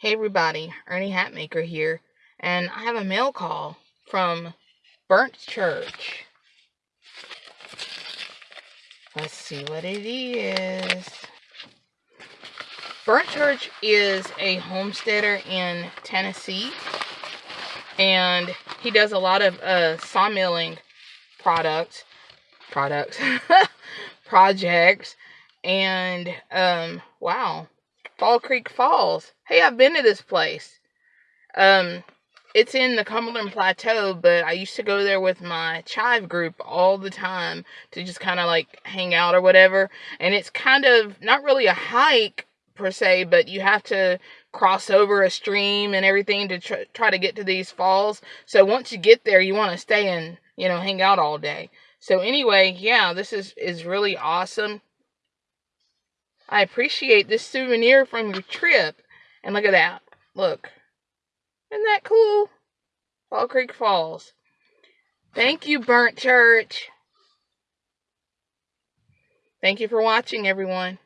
Hey everybody, Ernie Hatmaker here, and I have a mail call from Burnt Church. Let's see what it is. Burnt Church is a homesteader in Tennessee, and he does a lot of uh, sawmilling products, products, projects, and um, wow, Fall Creek Falls. Hey, I've been to this place. Um, it's in the Cumberland Plateau, but I used to go there with my chive group all the time to just kind of like hang out or whatever. And it's kind of not really a hike per se, but you have to cross over a stream and everything to tr- try to get to these falls. So once you get there, you want to stay and you know hang out all day. So anyway, yeah, this is is really awesome. I appreciate this souvenir from your trip. And look at that. Look. Isn't that cool? Fall Creek Falls. Thank you, Burnt Church. Thank you for watching, everyone.